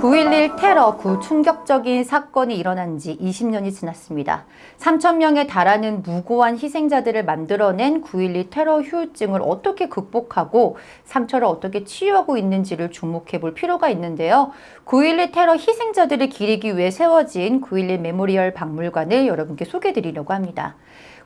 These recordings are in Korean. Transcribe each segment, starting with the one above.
9.11 테러 그 충격적인 사건이 일어난 지 20년이 지났습니다. 3천명에 달하는 무고한 희생자들을 만들어낸 9.11 테러 후유증을 어떻게 극복하고 상처를 어떻게 치유하고 있는지를 주목해 볼 필요가 있는데요. 9.11 테러 희생자들을 기리기 위해 세워진 9.11 Memorial 박물관을 여러분께 소개해 드리려고 합니다.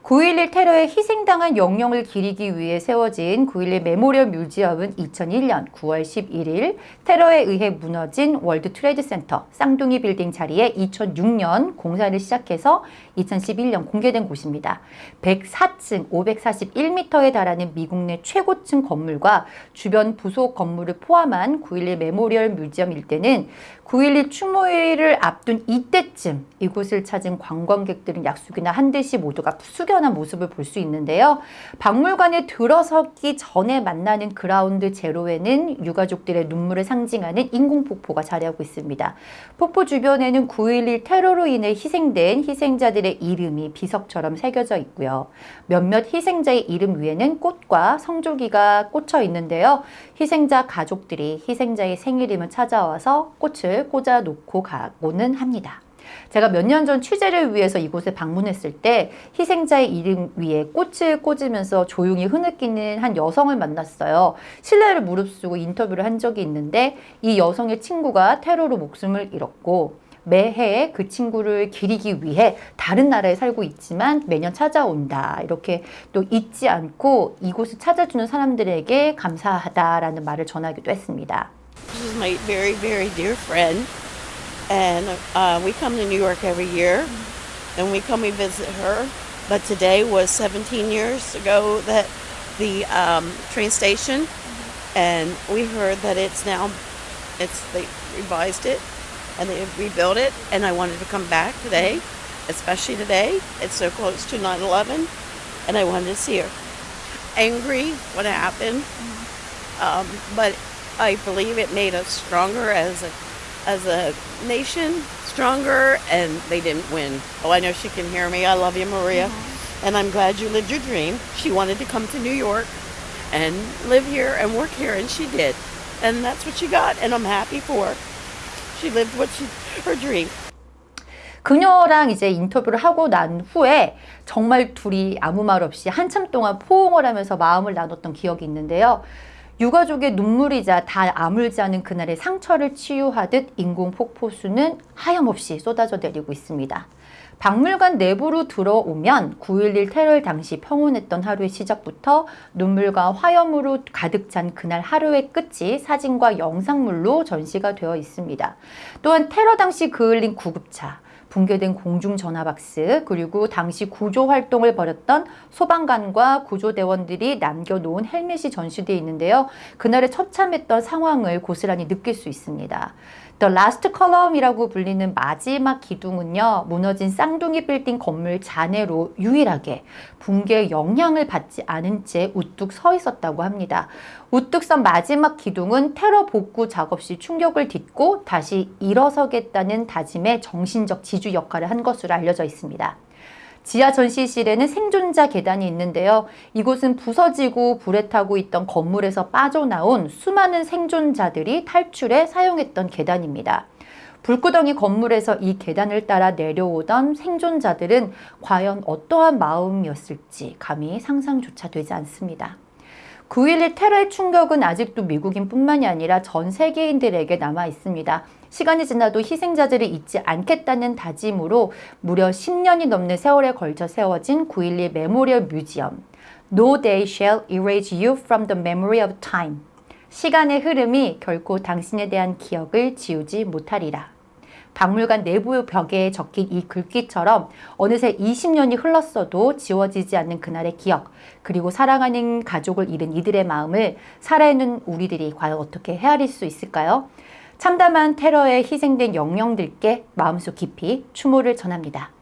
9.11 테러에 희생당한 영령을 기리기 위해 세워진 9.11 Memorial Museum은 2001년 9월 11일 테러에 의해 무너진 World Trade Center 쌍둥이 빌딩 자리에 2006년 공사를 시작해서 2011년 공개된 곳입니다. 104층 541m에 달하는 미국 내 최고층 건물과 주변 부속 건물을 포함한 9.11 Memorial Museum 일대는 9.11 추모일을 앞둔 이때쯤 이곳을 찾은 관광객들은 약속이나 한 듯이 모두가 숙연한 모습을 볼 수 있는데요. 박물관에 들어서기 전에 만나는 그라운드 제로에는 유가족들의 눈물을 상징하는 인공폭포가 자리하고 있습니다. 폭포 주변에는 9.11 테러로 인해 희생된 희생자들의 이름이 비석처럼 새겨져 있고요. 몇몇 희생자의 이름 위에는 꽃과 성조기가 꽂혀 있는데요. 희생자 가족들이 희생자의 생일이면 찾아와서 꽃을 꽂아 놓고 가고는 합니다. 제가 몇 년 전 취재를 위해서 이곳에 방문했을 때 희생자의 이름 위에 꽃을 꽂으면서 조용히 흐느끼는 한 여성을 만났어요. 신뢰를 무릅쓰고 인터뷰를 한 적이 있는데 이 여성의 친구가 테러로 목숨을 잃었고 매해 그 친구를 기리기 위해 다른 나라에 살고 있지만 매년 찾아온다. 이렇게 또 잊지 않고 이곳을 찾아주는 사람들에게 감사하다라는 말을 전하기도 했습니다. This is my very, very dear friend. And uh, we come to New York every year. And we come, we visit her. But today was 17 years ago that the um, train station. And we heard that it's now, it's they revised it and they rebuilt it. And I wanted to come back today, especially today. It's so close to 9 11. And I wanted to see her. Angry what happened. Um, but I believe it made us stronger as a as a nation, stronger, and they didn't win. Oh, I know she can hear me. I love you, Maria. And I'm glad you lived your dream. She wanted to come to New York and live here and work here, and she did. And that's what she got, and I'm happy for her. She lived what she, her dream. 그녀랑 이제 인터뷰를 하고 난 후에 정말 둘이 아무 말 없이 한참 동안 포옹을 하면서 마음을 나눴던 기억이 있는데요. 유가족의 눈물이자 다 아물지 않은 그날의 상처를 치유하듯 인공 폭포수는 하염없이 쏟아져 내리고 있습니다. 박물관 내부로 들어오면 9.11 테러 당시 평온했던 하루의 시작부터 눈물과 화염으로 가득 찬 그날 하루의 끝이 사진과 영상물로 전시가 되어 있습니다. 또한 테러 당시 그을린 구급차, 붕괴된 공중전화박스 그리고 당시 구조활동을 벌였던 소방관과 구조대원들이 남겨놓은 헬멧이 전시되어 있는데요. 그날의 처참했던 상황을 고스란히 느낄 수 있습니다. The Last Column이라고 불리는 마지막 기둥은요. 무너진 쌍둥이 빌딩 건물 잔해로 유일하게 붕괴 영향을 받지 않은 채 우뚝 서 있었다고 합니다. 우뚝 선 마지막 기둥은 테러 복구 작업 시 충격을 딛고 다시 일어서겠다는 다짐의 정신적 지주 역할을 한 것으로 알려져 있습니다. 지하 전시실에는 생존자 계단이 있는데요. 이곳은 부서지고 불에 타고 있던 건물에서 빠져나온 수많은 생존자들이 탈출에 사용했던 계단입니다. 불구덩이 건물에서 이 계단을 따라 내려오던 생존자들은 과연 어떠한 마음이었을지 감히 상상조차 되지 않습니다. 9.11 테러의 충격은 아직도 미국인 뿐만이 아니라 전 세계인들에게 남아 있습니다. 시간이 지나도 희생자들을 잊지 않겠다는 다짐으로 무려 10년이 넘는 세월에 걸쳐 세워진 9.11 Memorial Museum No day shall erase you from the memory of time 시간의 흐름이 결코 당신에 대한 기억을 지우지 못하리라. 박물관 내부 벽에 적힌 이 글귀처럼 어느새 20년이 흘렀어도 지워지지 않는 그날의 기억 그리고 사랑하는 가족을 잃은 이들의 마음을 살아있는 우리들이 과연 어떻게 헤아릴 수 있을까요? 참담한 테러에 희생된 영령들께 마음속 깊이 추모를 전합니다.